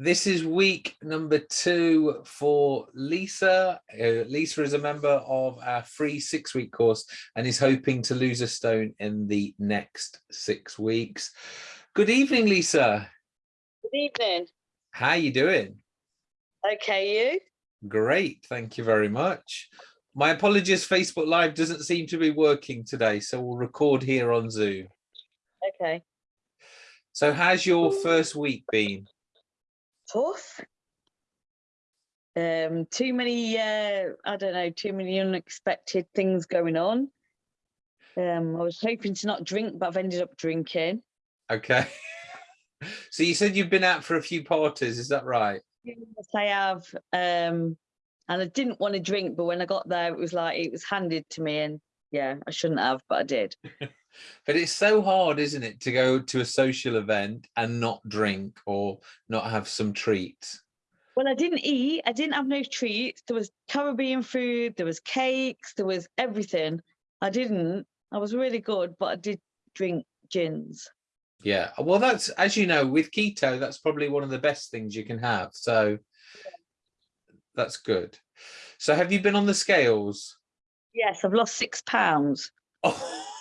This is week number two for Lisa. Uh, Lisa is a member of our free six week course and is hoping to lose a stone in the next six weeks. Good evening, Lisa. Good evening. How are you doing? Okay, you? Great, thank you very much. My apologies, Facebook Live doesn't seem to be working today, so we'll record here on Zoom. Okay. So how's your first week been? Tough. Um, too many, uh, I don't know, too many unexpected things going on. Um, I was hoping to not drink, but I've ended up drinking. Okay. so you said you've been out for a few parties, is that right? Yes, I have. Um, and I didn't want to drink, but when I got there, it was like it was handed to me, and yeah, I shouldn't have, but I did. but it's so hard, isn't it, to go to a social event and not drink or not have some treats? Well, I didn't eat. I didn't have no treats. There was Caribbean food. There was cakes. There was everything. I didn't. I was really good, but I did drink gins. Yeah. Well, that's, as you know, with keto, that's probably one of the best things you can have. So that's good. So have you been on the scales? Yes, I've lost six pounds. Oh.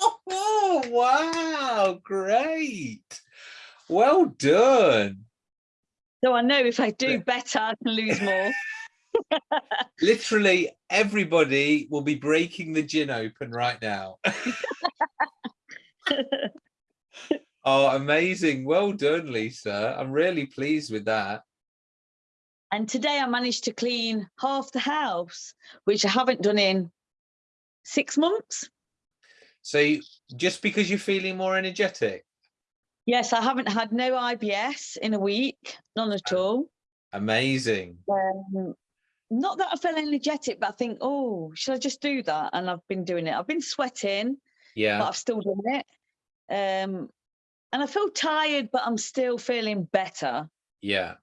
Oh, wow, great. Well done. So I know if I do better, I can lose more. Literally everybody will be breaking the gin open right now. oh, amazing. Well done, Lisa. I'm really pleased with that. And today I managed to clean half the house, which I haven't done in six months. So just because you're feeling more energetic? Yes, I haven't had no IBS in a week, none at all. Amazing. Um, not that I feel energetic, but I think, oh, should I just do that? And I've been doing it. I've been sweating, yeah, but I've still done it. Um, and I feel tired, but I'm still feeling better. Yeah.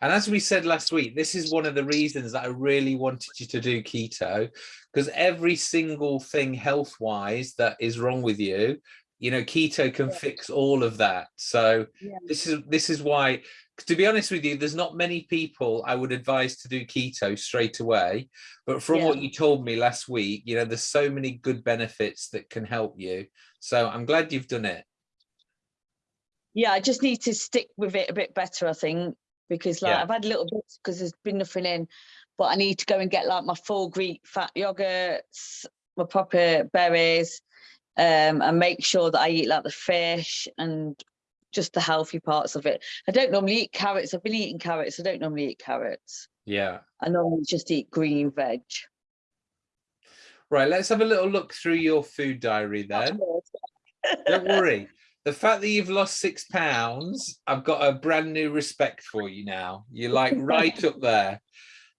And as we said last week, this is one of the reasons that I really wanted you to do keto, because every single thing health wise that is wrong with you, you know, keto can yeah. fix all of that. So yeah. this is this is why, to be honest with you, there's not many people I would advise to do keto straight away. But from yeah. what you told me last week, you know, there's so many good benefits that can help you. So I'm glad you've done it. Yeah, I just need to stick with it a bit better, I think because like yeah. I've had little bits because there's been nothing in, but I need to go and get like my full Greek fat yogurts, my proper berries, um, and make sure that I eat like the fish and just the healthy parts of it. I don't normally eat carrots. I've been eating carrots. I don't normally eat carrots. Yeah. I normally just eat green veg. Right, let's have a little look through your food diary then. don't worry the fact that you've lost six pounds, I've got a brand new respect for you now. You're like right up there.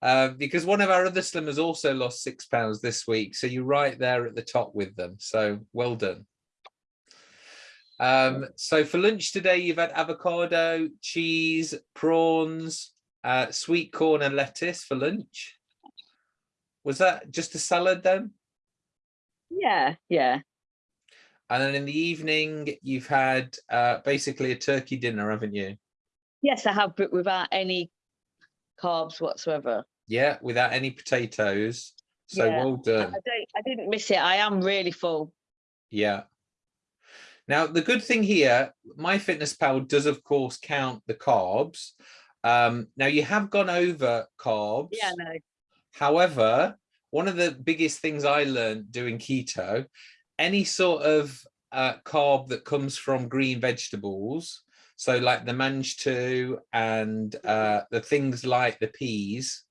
Uh, because one of our other slimmers also lost six pounds this week. So you're right there at the top with them. So well done. Um, so for lunch today, you've had avocado, cheese, prawns, uh, sweet corn and lettuce for lunch. Was that just a salad then? Yeah, yeah. And then in the evening, you've had uh, basically a turkey dinner, haven't you? Yes, I have, but without any carbs whatsoever. Yeah, without any potatoes. So yeah. well done. I, don't, I didn't miss it. I am really full. Yeah. Now, the good thing here, MyFitnessPal does, of course, count the carbs. Um, now, you have gone over carbs. Yeah, no. However, one of the biggest things I learned doing keto any sort of uh, carb that comes from green vegetables, so like the mangetout and uh, the things like the peas,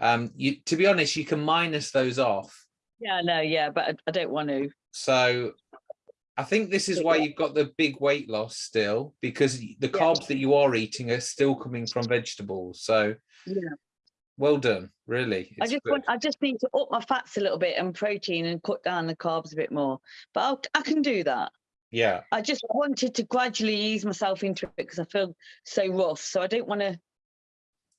um, you, to be honest, you can minus those off. Yeah, no, yeah, but I, I don't want to. So I think this is why you've got the big weight loss still, because the carbs yeah. that you are eating are still coming from vegetables. So yeah well done really. It's i just good. want i just need to up my fats a little bit and protein and cut down the carbs a bit more but I'll, i can do that. Yeah. I just wanted to gradually ease myself into it because i feel so rough so i don't want to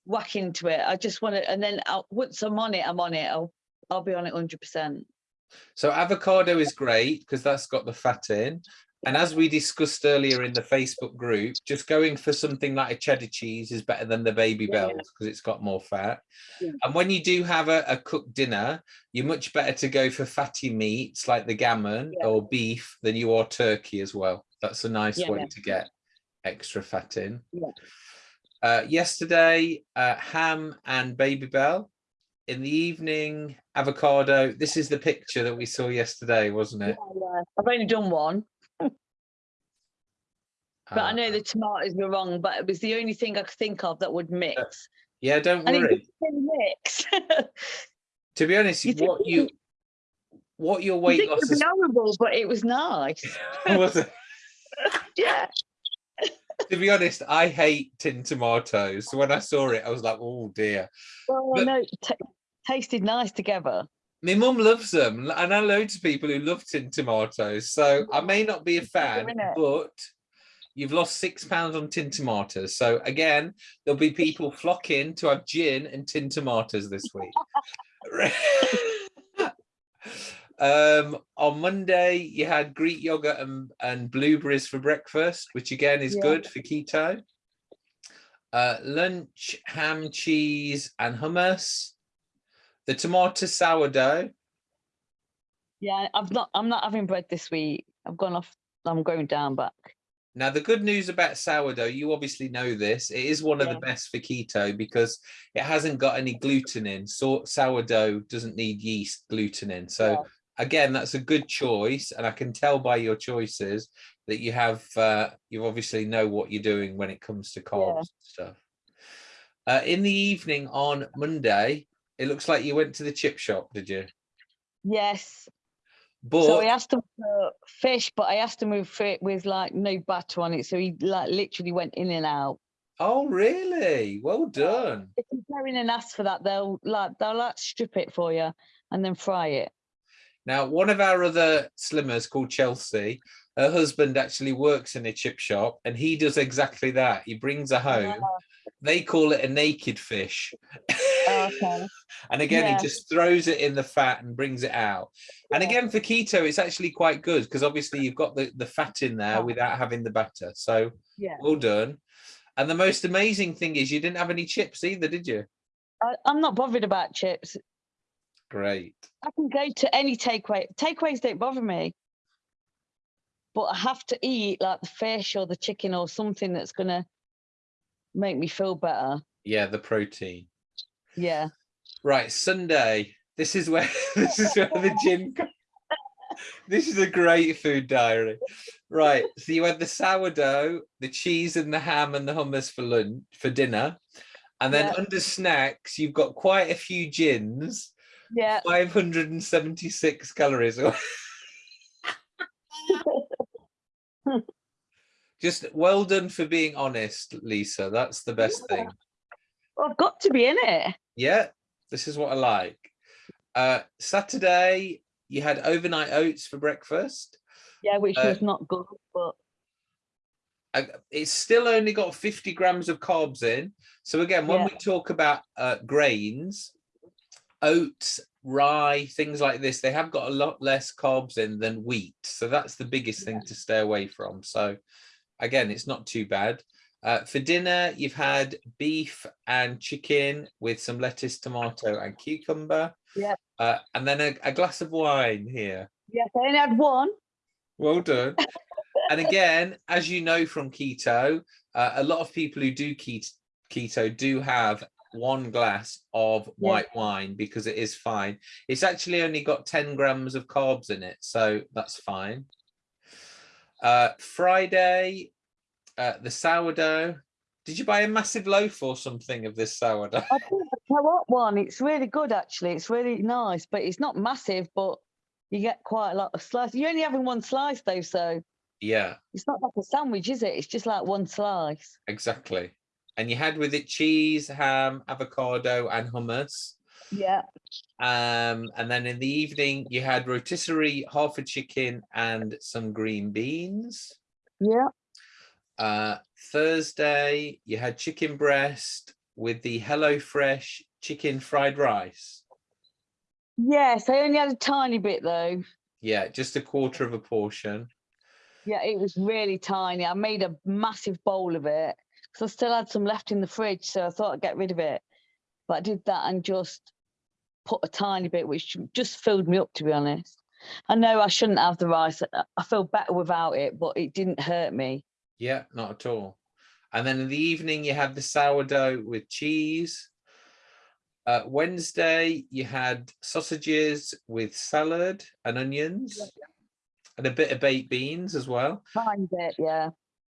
whack into it. I just want to and then I'll, once i'm on it i'm on it. I'll i'll be on it 100 percent. So avocado is great because that's got the fat in And as we discussed earlier in the Facebook group, just going for something like a cheddar cheese is better than the baby Yeah. bells because it's got more fat. Yeah. And when you do have a, a cooked dinner, you're much better to go for fatty meats like the gammon Yeah. or beef than you are turkey as well. That's a nice way to get extra fat in. Uh, yesterday, uh, ham and Babybel. In the evening, avocado. This is the picture that we saw yesterday, wasn't it? I've only done one, but I Uh, know the tomatoes were wrong, but it was the only thing I could think of that would mix. yeah, don't And it worry. mix. To be honest, You what you what your I weight it loss would is be horrible, but it was nice. was it? Yeah. To be honest, I hate tin tomatoes. So when I saw it, I was like, oh dear. Well, But- no, it tasted nice together. My mum loves them, and I know loads of people who love tin tomatoes. So I may not be a fan, but you've lost six pounds on tin tomatoes. So again, there'll be people flocking to have gin and tin tomatoes this week. um, on Monday, you had Greek yogurt and, and blueberries for breakfast, which again is Yeah. good for keto. Uh, lunch, ham, cheese, and hummus. The tomato sourdough. Yeah, I've not. I'm not having bread this week. I've gone off. I'm going down back. Now, the good news about sourdough, you obviously know this, it is one of Yeah. the best for keto because it hasn't got any gluten in. So sourdough doesn't need yeast gluten in. So Yeah. again, that's a good choice. And I can tell by your choices that you have, uh, you obviously know what you're doing when it comes to carbs and stuff. Uh, in the evening on Monday, it looks like you went to the chip shop, did you? Yes. But so I asked him for fish, but I asked him with it with like no batter on it. So he like literally went in and out. oh, really? Well done. If you go in and ask for that, they'll like they'll like strip it for you and then fry it. Now, one of our other slimmers called Chelsea, her husband actually works in a chip shop and he does exactly that. He brings her home. They call it a naked fish. Oh, okay. and again, Yeah. he just throws it in the fat and brings it out. And Yeah. again, for keto, it's actually quite good because obviously you've got the, the fat in there without having the batter. So Yeah. well done. And the most amazing thing is you didn't have any chips either, did you? I, I'm not bothered about chips. Great. I can go to any takeaway. Takeaways don't bother me. But I have to eat like the fish or the chicken or something that's gonna make me feel better. Yeah, the protein. Yeah. Right, Sunday. This is where this is where the gin. This is a great food diary. Right, so you had the sourdough, the cheese, and the ham and the hummus for lunch for dinner, and then Yeah. under snacks you've got quite a few gins. Yeah. 576 calories. Just well done for being honest, Lisa. That's the best Yeah. thing. Well, I've got to be in it. Yeah, this is what I like. Uh, Saturday, you had overnight oats for breakfast. Yeah, which Uh, was not good, but It's still only got 50 grams of carbs in. So again, when Yeah. we talk about uh, grains, oats, rye, things like this, they have got a lot less carbs in than wheat. So that's the biggest thing to stay away from. So again, it's not too bad. Uh, for dinner, you've had beef and chicken with some lettuce, tomato and cucumber. Yeah. Uh, and then a, a glass of wine here. yes, I only had one. Well done. and again, as you know from keto, uh, a lot of people who do keto, keto do have one glass of Yeah. white wine because it is fine. It's actually only got 10 grams of carbs in it, so that's fine. Uh, Friday, uh, the sourdough. Did you buy a massive loaf or something of this sourdough? I co-op one. It's really good actually. It's really nice, but it's not massive. But you get quite a lot of slice. You're only having one slice though, so Yeah, it's not like a sandwich, is it? It's just like one slice. exactly. And you had with it cheese, ham, avocado, and hummus. Yeah. Um, and then in the evening, you had rotisserie, half a chicken, and some green beans. Yeah. Uh, Thursday, you had chicken breast with the HelloFresh chicken fried rice. Yes, I only had a tiny bit though. Yeah, just a quarter of a portion. Yeah, it was really tiny. I made a massive bowl of it because I still had some left in the fridge, so I thought I'd get rid of it. But I did that and just put a tiny bit, which just filled me up, to be honest. I know I shouldn't have the rice. I- feel better without it, but it didn't hurt me. Yeah, not at all. And then in the evening, you had the sourdough with cheese. Uh, Wednesday, you had sausages with salad and onions and a bit of baked beans as well. Tiny bit, yeah.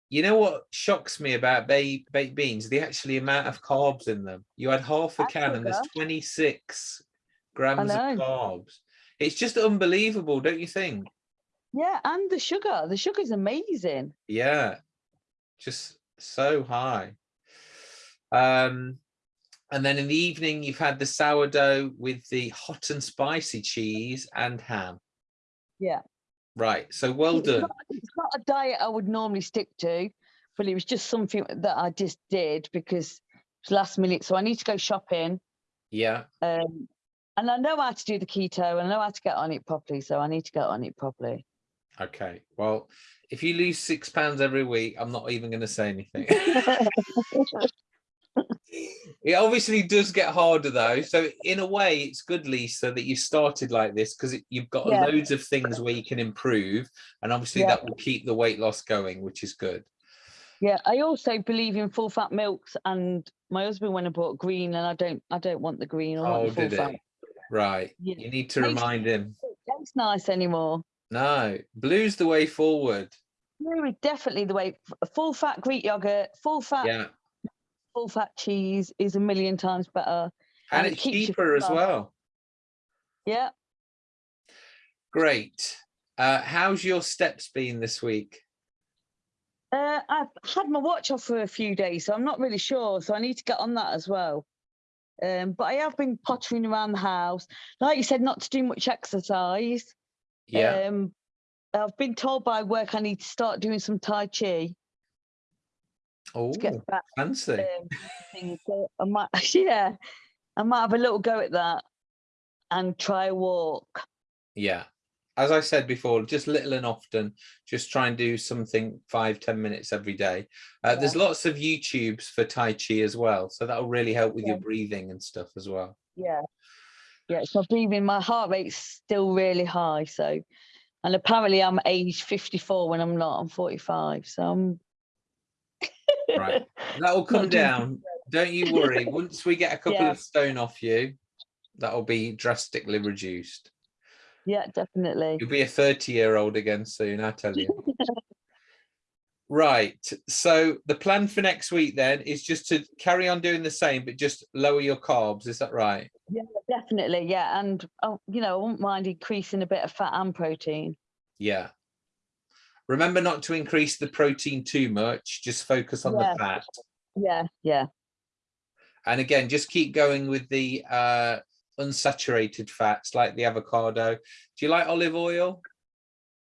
You know what shocks me about ba baked beans? The actually amount of carbs in them. You had half a And can and there's 26 grams of carbs. It's just unbelievable, don't you think? Yeah, and the sugar. The sugar is amazing. Yeah, just so high. Um, and then in the evening, you've had the sourdough with the hot and spicy cheese and ham. Yeah. Right, so well It's done. not, it's not a diet I would normally stick to, but it was just something that I just did because it was last minute. So I need to go shopping. Yeah, Um, and I know how to do the keto and I know how to get on it properly. So I need to get on it properly. okay. Well, if you lose six pounds every week, I'm not even going to say anything. It obviously does get harder though. So in a way, it's good, Lisa, that you started like this because you've got Yeah. loads of things where you can improve, and obviously Yeah. that will keep the weight loss going, which is good. yeah, I also believe in full fat milks and my husband went and bought green and I don't I don't want the green. I want Oh, the full did fat. it? Right. Yeah. You need to remind him. It tastes nice anymore. No, blue's the way forward. Blue is definitely the way. Full fat Greek yogurt, full fat, Yeah, full fat cheese is a million times better. and And it it's keeps you cheaper as well. Yeah. Great. Uh, how's your steps been this week? Uh, I've had my watch off for a few days, so I'm not really sure. So I need to get on that as well. Um, but I have been pottering around the house. Like you said, not to do much exercise. Yeah. Um, I've been told by work I need to start doing some Tai Chi oh, fancy. Um. So I might, yeah, I might have a little go at that and try a walk. Yeah. As I said before, just little and often, just try and do something five, ten minutes every day. Uh, There's lots of YouTubes for Tai Chi as well. So that'll really help with your breathing and stuff as well. Yeah. Yeah, so breathing. My heart rate's still really high. So, and apparently I'm age 54 when I'm not. I'm 45. So I'm. Right. That'll come down. Don't you worry. Once we get a couple Yeah. of stone off you, that'll be drastically reduced. Yeah, definitely. You'll be a 30 year old again soon, I tell you. Right. So the plan for next week then is just to carry on doing the same, but just lower your carbs. Is that right? Yeah, definitely. Yeah. And, oh, you know, I wouldn't mind increasing a bit of fat and protein. Yeah. Remember not to increase the protein too much. Just focus on Yeah. the fat. Yeah. Yeah. And again, just keep going with the uh, unsaturated fats like the avocado. Do you like olive oil?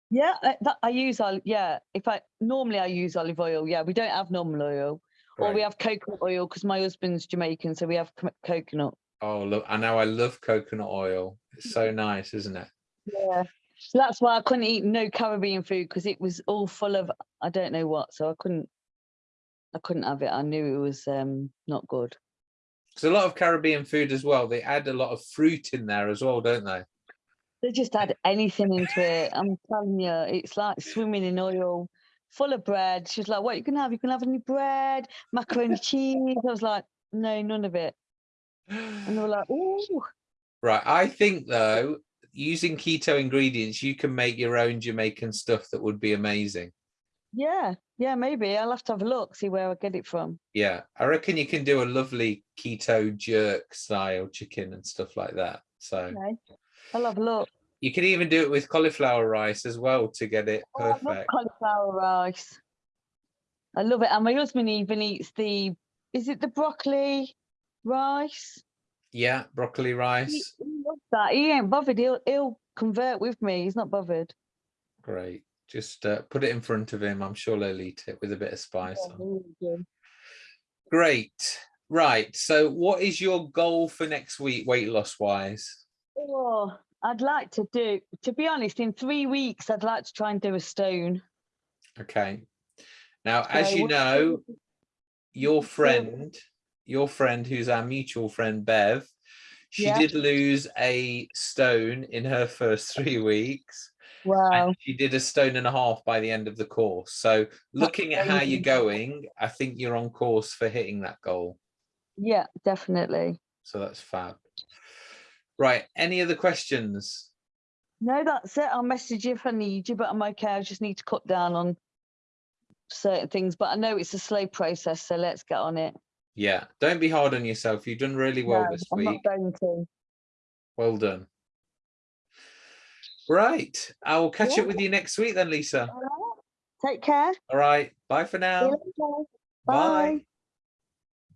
Yeah. I, that, I use, ol- yeah. If I normally I use olive oil. Yeah. We don't have normal oil or we have coconut oil because my husband's Jamaican. So we have co- coconut. Oh, look, I know I love coconut oil. It's so nice, isn't it? Yeah. So that's why I couldn't eat no Caribbean food because it was all full of I don't know what. So I couldn't I couldn't have it. I knew it was um not good. Because a lot of Caribbean food as well, they add a lot of fruit in there as well, don't they? They just add anything into it. I'm telling you, it's like swimming in oil, full of bread. She was like, What you can have? You can have any bread, macaroni cheese. I was like, No, none of it. And they were like, Ooh, Right. I think though, using keto ingredients, you can make your own Jamaican stuff that would be amazing. Yeah, yeah, maybe. I'll have to have a look, see where I get it from. Yeah. I reckon you can do a lovely keto jerk style chicken and stuff like that. So Okay. I'll have a look. you can even do it with cauliflower rice as well to get it Oh, I love perfect. cauliflower rice. I love it. And my husband even eats the, is it the broccoli rice? Yeah, broccoli He, rice. he loves that. He ain't bothered. He'll, he'll convert with me. He's not bothered. Great. Just uh, put it in front of him. I'm sure they'll eat it with a bit of spice Yeah, on. Great. Right. So what is your goal for next week, weight loss wise? Oh, I'd like to do, to be honest, in three weeks, I'd like to try and do a stone. Okay. Now, as you know, your friend, your friend who's our mutual friend Bev, she Yeah. did lose a stone in her first three weeks. Wow. and she did a stone and a half by the end of the course. So looking at how you're going, I think you're on course for hitting that goal. Yeah, definitely. So that's fab. Right. Any other questions? No, that's it. I'll message you if I need you, but I'm okay. I just need to cut down on certain things. But I know it's a slow process, so let's get on it. Yeah. Don't be hard on yourself. You've done really well No, this I'm week. not going to. Well done. Right. I will catch Yeah. up with you next week then, Lisa. Right. Take care. All right. Bye for now. Bye. Bye.